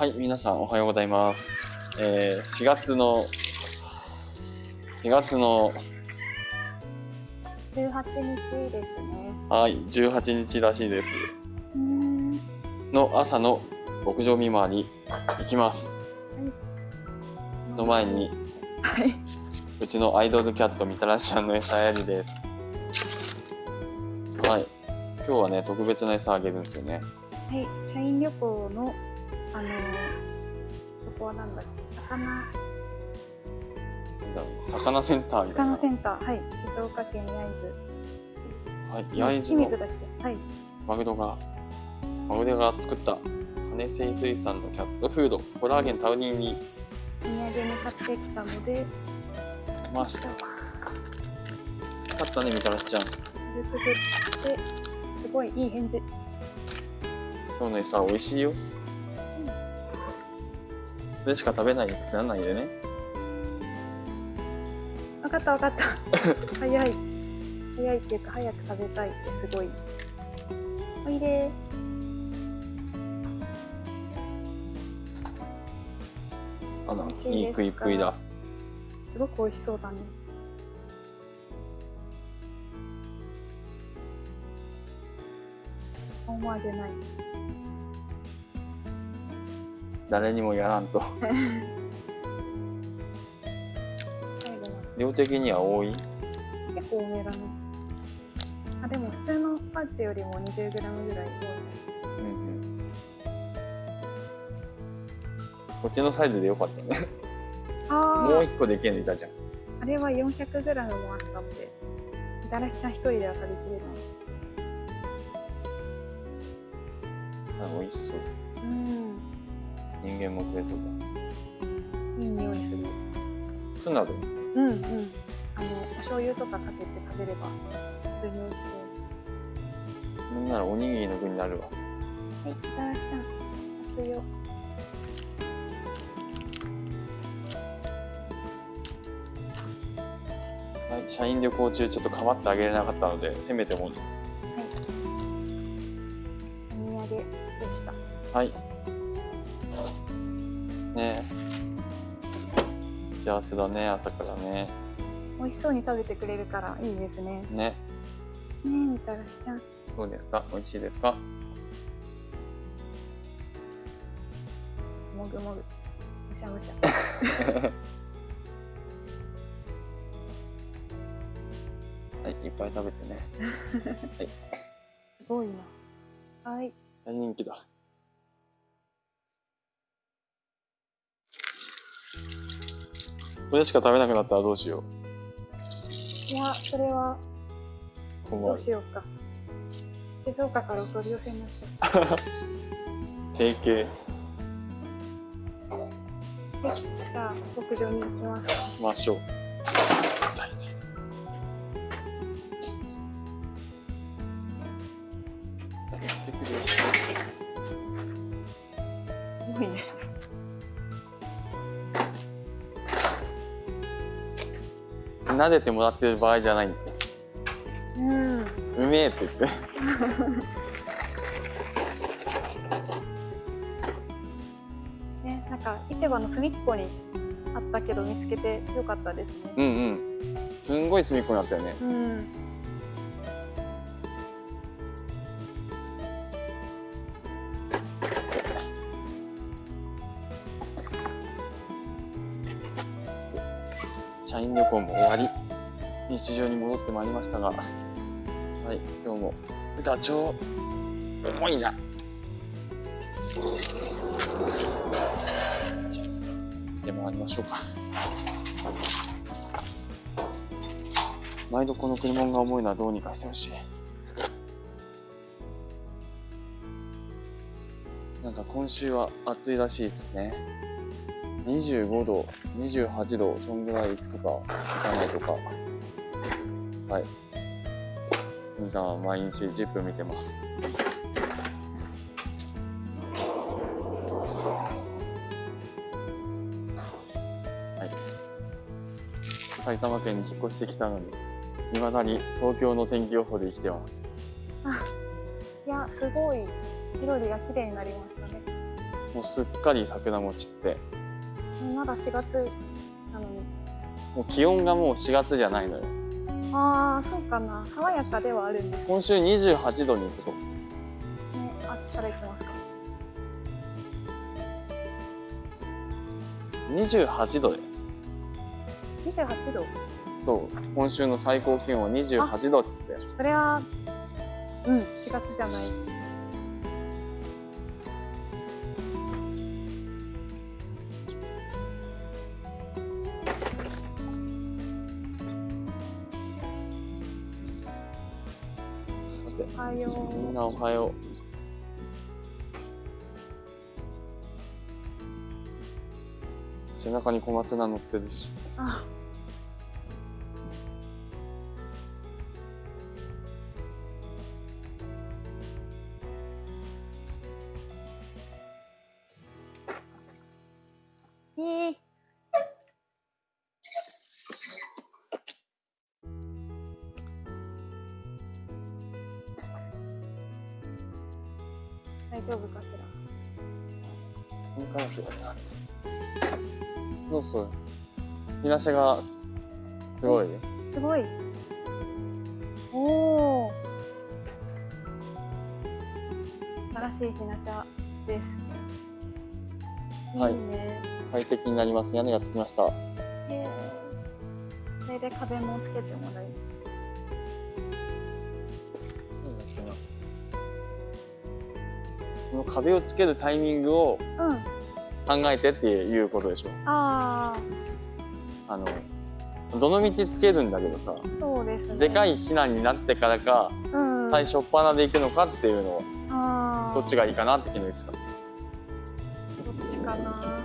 はい、皆さんおはようございます。えー、4月の、4月の、18日ですね。はい、18日らしいです。うん。の朝の牧場見回り行きます。の前に、はい。うちのアイドルキャットみたらしちゃんの餌やりです。はい。今日はね、特別な餌あげるんですよね。はい。社員旅行の、あのー、ここはなんだっけ、魚、魚センター。魚センター、はい。静岡県焼津はい、市。焼津の清水だっけ？はい。マグロが、マグロが作った羽生水産のキャットフード、コラーゲンタウニンにお土産に買ってきたので、ました。よかったね、みたらしちゃん。軽く振って、すごいいい返事。今日の餌美味しいよ。それしか食べないってなんないでね。わかったわかった。早い。早いっていうか、早く食べたいってすごい。おいであらいいい食いっぷいだ。すごく美味しそうだね。思わげない。誰にもやらんと。量的には多い？で結構多めだね。あ、でも普通のパンチよりも 20g ぐらい多いね。うんうん。こっちのサイズでよかったね。あもう一個できるのいたじゃん。あれは 400g もあったって。みたらしちゃん一人では食べきれない。あ美味しそう。うん。人間も食えそうだ。いい匂いする。ツナで。うんうん。あの、お醤油とかかけて食べれば、普通に美味しそう。なんならおにぎりの具になるわ。はい、みたらしちゃん、熱いよ。はい、社員旅行中ちょっと構ってあげれなかったので、せめてもの。はい。お土産でした。はい。幸せだね、朝からね。美味しそうに食べてくれるからいいですね。ねね。え、みたらしちゃん。どうですか？美味しいですか？もぐもぐ。むしゃむしゃ。はい、いっぱい食べてね。すごいな。はい。大人気だ。これしか食べなくなったらどうしよいや、それはどう。しようか。静岡からお取り寄せになっちゃ定型。う。はい。じゃあ、牧場に行きますか。行きましょう。撫でてもらってる場合じゃないんで。うん。うめえって言って。ね、なんか市場の隅っこにあったけど見つけてよかったですね。うんうん。すんごい隅っこになったよね。うん。社員旅行も終わり、日常に戻ってまいりましたが、はい、今日もダチョウ、重いな。でもありましょうか。毎度この車が重いのはどうにかしてほしい。なんか今週は暑いらしいですね。25度、28度、そんぐらい行くとか、行かないとか。はい。みかんは毎日10分見てます。はい。埼玉県に引っ越してきたのに、未だに東京の天気予報で生きてます。いや、すごい緑が綺麗になりましたね。もうすっかり桜も散ってまだ4月なのに。もう気温がもう4月じゃないのよ。ああそうかな。爽やかではあるんですね。今週28度に行くと。あっちから行きますか？28度で28度？そう。今週の最高気温は28度っつって。それはうん4月じゃないおはよみんなおはよう。背中に小松菜乗ってるし。うあ大丈夫かしら？いいかもしれないそうそう日なしがすごいすごい。おお。新しいひなしゃです。はいいいね。快適になります屋根がつきましたへえ。それで壁もつけてもらいます。の壁をつけるタイミングをうん。考えてっていうことでしょああのどの道つけるんだけどさあ、そうですね。でかい。い避難になってからかうん。最初っ端で行くのかっていうのをああ。どっちがいいかなって昨日言ってたどっちかな。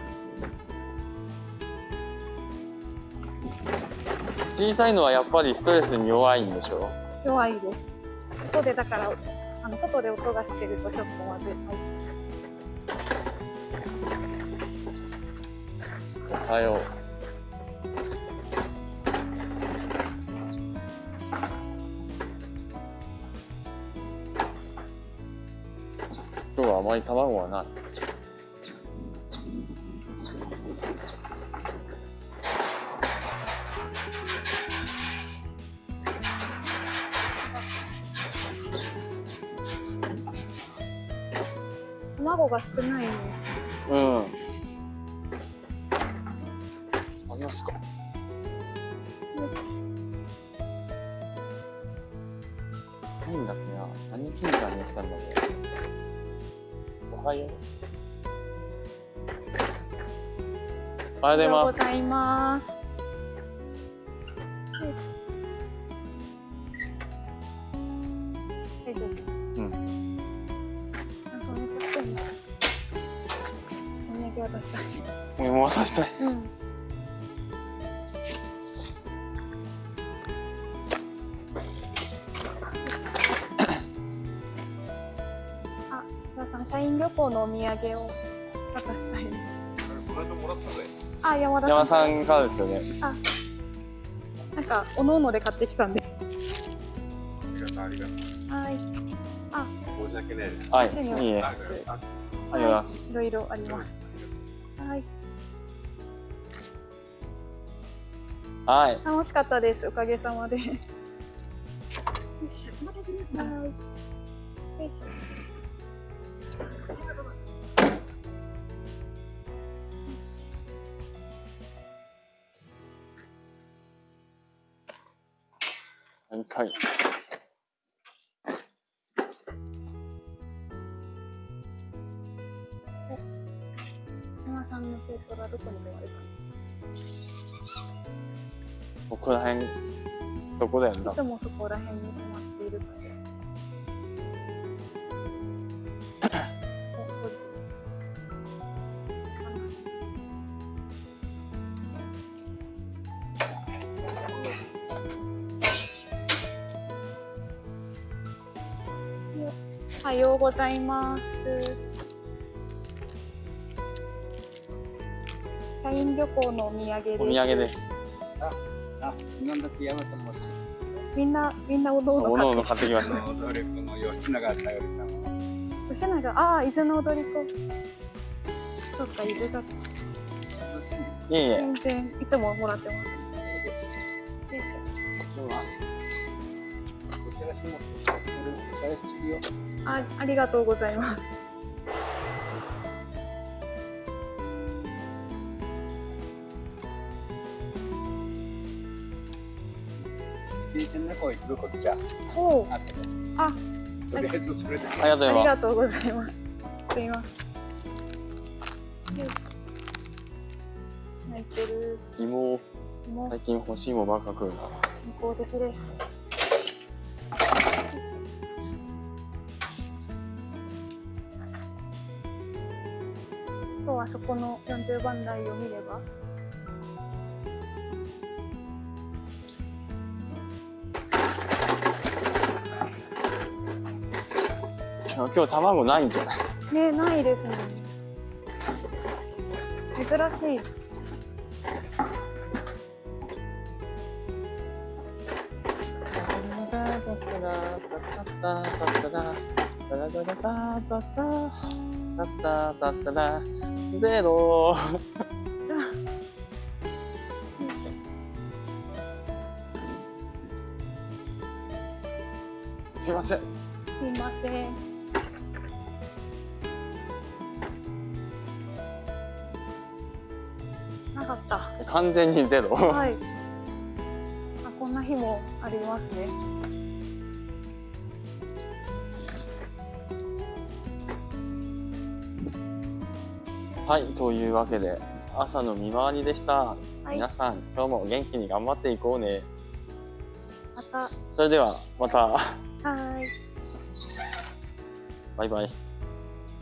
小さいのはやっぱりストレスに弱いんでしょ弱いです。外でだから、あの外で音がしてるとちょっとまずい。はいおはよう今日はあまり卵はない卵が少ないね。うん。ありますか？よいしょ。何だっけな？何金さんに言ったんだろう。おはようおはようございます渡したい。もう渡したいうん。あ、須田さん、社員旅行のお土産を渡したい。この間もらったぜ。あ、山田さん。山さんからですよねなんか、おのおので買ってきたんで。ありがとう、ありがとう。はい。申し訳ない。はいいいねあありがとうあございますいろいろあります。はい。はい楽しかったです。おかげさまで。よいしょ。はい。よいしょ。よし。3回ここら辺どこだよな。ないつもそこら辺に止まっているかしら。お、ここですね。おはようございます。社員旅行のお土産です。お土産ですあ、なんだって山さんも。みんな、みんなおのおおのおのの買ってきた。買ってきました。踊り子の吉永さゆりさんは。吉永、ああ、伊豆の踊り子。そっか伊豆だといえいえ。全然いつももらってますよ。いし行きます。ょあありがとうございます聞いてね、こう言うことじゃ？おおあってね。あとりあえずそれで。ありがとうござあいます。りがとうございます。すいません。よいしょ。泣いてる。芋。最近欲しいもばっか食うな。向こう的です。今日はそこの40番台を見れば？今日卵ないんじゃない？ねないですね。珍しい。ゼロすいませんすいませんた。完全にゼロ。はい。あこんな日もありますね。はいというわけで朝の見回りでした、はい。皆さん今日も元気に頑張っていこうね。また。はそれではまた。ーい。バイバイ